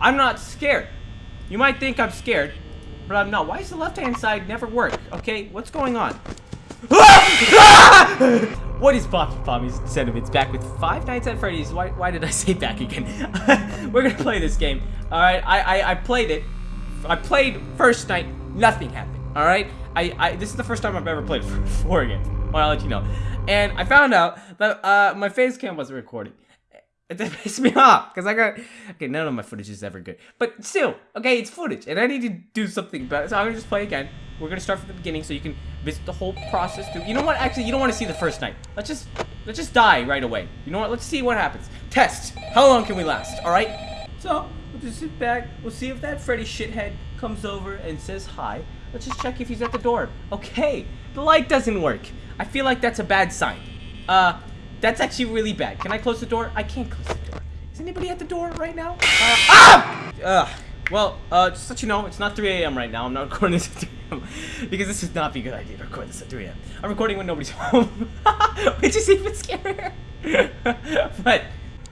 I'm not scared. You might think I'm scared, but I'm not. Why does the left-hand side never work? Okay, what's going on? what is Poppy Pommy's sentiments back with Five Nights at Freddy's? Why, why did I say back again? We're gonna play this game. Alright, I, I, I played it. I played first night, nothing happened. Alright? I, I this is the first time I've ever played four again. Well, I'll let you know. And I found out that uh, my face cam wasn't recording. It pissed me off because I got okay. None of my footage is ever good, but still, okay, it's footage, and I need to do something it. So I'm gonna just play again. We're gonna start from the beginning so you can visit the whole process. Through. You know what? Actually, you don't want to see the first night. Let's just let's just die right away. You know what? Let's see what happens. Test. How long can we last? All right. So we'll just sit back. We'll see if that Freddy shithead comes over and says hi. Let's just check if he's at the door. Okay. The light doesn't work. I feel like that's a bad sign. Uh, that's actually really bad. Can I close the door? I can't close the door. Is anybody at the door right now? Uh, ah! Ugh. Well, uh, just to let you know, it's not 3 a.m. right now. I'm not recording this at 3 a.m. because this would not be a good idea to record this at 3 a.m. I'm recording when nobody's home, which is even scarier. but,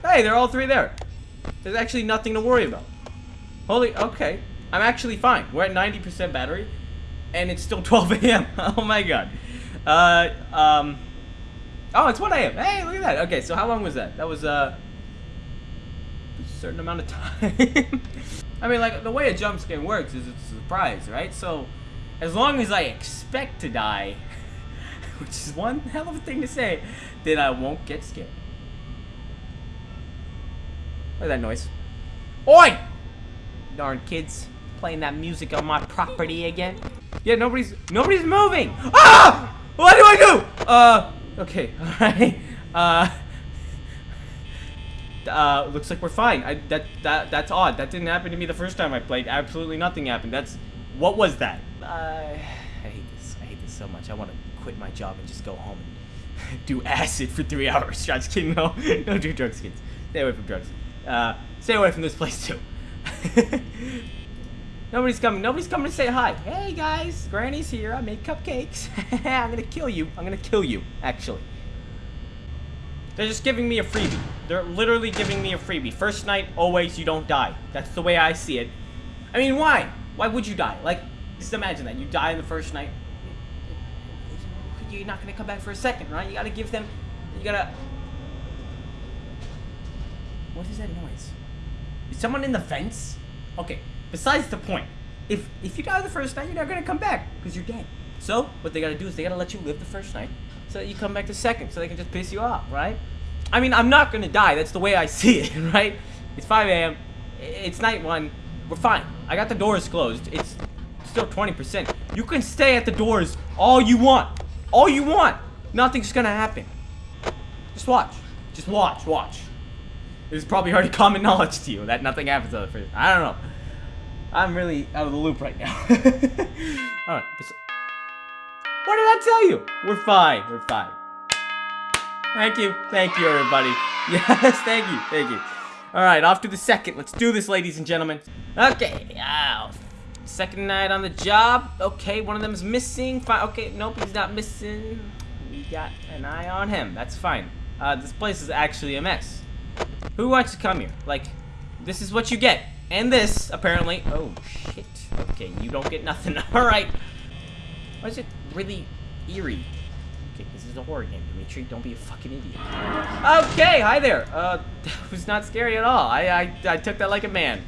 hey, they're all three there. There's actually nothing to worry about. Holy, okay. I'm actually fine. We're at 90% battery, and it's still 12 a.m. oh my god. Uh, um... Oh, it's 1 a.m. Hey, look at that. Okay, so how long was that? That was, uh, a certain amount of time. I mean, like, the way a jump scare works is it's a surprise, right? So, as long as I expect to die, which is one hell of a thing to say, then I won't get scared. Look at that noise. Oi! Darn kids playing that music on my property again. Yeah, nobody's nobody's moving. Ah! What do I do? Uh, Okay, alright. Uh, uh, looks like we're fine. I, that, that, that's odd. That didn't happen to me the first time I played. Absolutely nothing happened. That's, what was that? Uh, I hate this. I hate this so much. I want to quit my job and just go home and do acid for three hours. Just kidding. No, don't do drugs, kids. Stay away from drugs. Uh, stay away from this place too. Nobody's coming. Nobody's coming to say hi. Hey guys, Granny's here. I made cupcakes. I'm gonna kill you. I'm gonna kill you, actually. They're just giving me a freebie. They're literally giving me a freebie. First night, always, you don't die. That's the way I see it. I mean, why? Why would you die? Like, just imagine that. You die in the first night. You're not gonna come back for a second, right? You gotta give them... You gotta... What is that noise? Is someone in the fence? Okay, Besides the point. If if you die the first night, you're not gonna come back because you're dead. So what they gotta do is they gotta let you live the first night so that you come back the second, so they can just piss you off, right? I mean, I'm not gonna die. That's the way I see it, right? It's 5 a.m. It's night one. We're fine. I got the doors closed. It's still 20%. You can stay at the doors all you want. All you want. Nothing's gonna happen. Just watch. Just watch. Watch. Is probably already common knowledge to you that nothing happens on the first. I don't know. I'm really out of the loop right now. Alright. What did I tell you? We're fine. We're fine. Thank you. Thank you, everybody. Yes, thank you. Thank you. Alright, off to the second. Let's do this, ladies and gentlemen. Okay. Oh, second night on the job. Okay, one of them is missing. Fine. Okay, nope, he's not missing. We got an eye on him. That's fine. Uh, this place is actually a mess. Who wants to come here? Like, this is what you get. And this, apparently. Oh, shit. Okay, you don't get nothing. Alright. Why is it really eerie? Okay, this is a horror game, Dimitri. Don't be a fucking idiot. Okay, hi there. Uh, that was not scary at all. I, I, I took that like a man.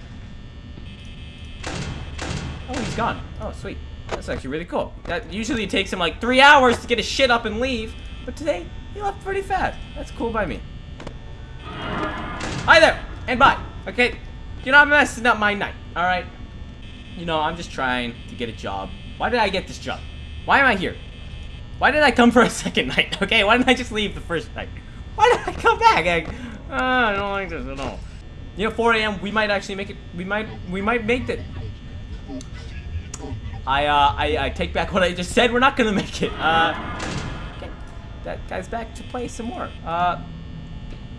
Oh, he's gone. Oh, sweet. That's actually really cool. That usually takes him like three hours to get his shit up and leave. But today, he left pretty fast. That's cool by me. Hi there, and bye. Okay, you're not messing up my night, alright? You know, I'm just trying to get a job. Why did I get this job? Why am I here? Why did I come for a second night? Okay, why didn't I just leave the first night? Why did I come back? Uh, I don't like this at all. You know, 4 a.m. We might actually make it. We might. We might make it. I uh, I, I take back what I just said. We're not gonna make it. Uh, okay. that guy's back to play some more. Uh,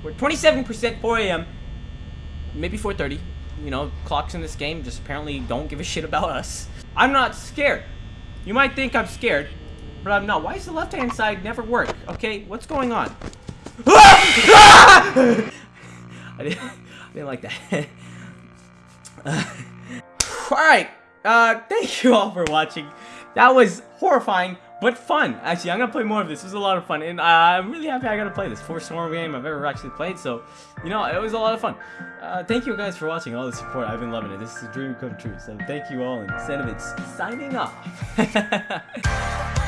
we're 27% 4 a.m. Maybe 4:30 you know, clocks in this game just apparently don't give a shit about us. I'm not scared. You might think I'm scared, but I'm not. Why does the left-hand side never work? Okay, what's going on? I, didn't, I didn't like that. Alright, uh, thank you all for watching. That was horrifying, but fun. Actually, I'm gonna play more of this. This was a lot of fun, and uh, I'm really happy I got to play this. First horror game I've ever actually played, so, you know, it was a lot of fun. Uh, thank you guys for watching, all the support. I've been loving it. This is a dream come true, so thank you all, and Sentiments signing off.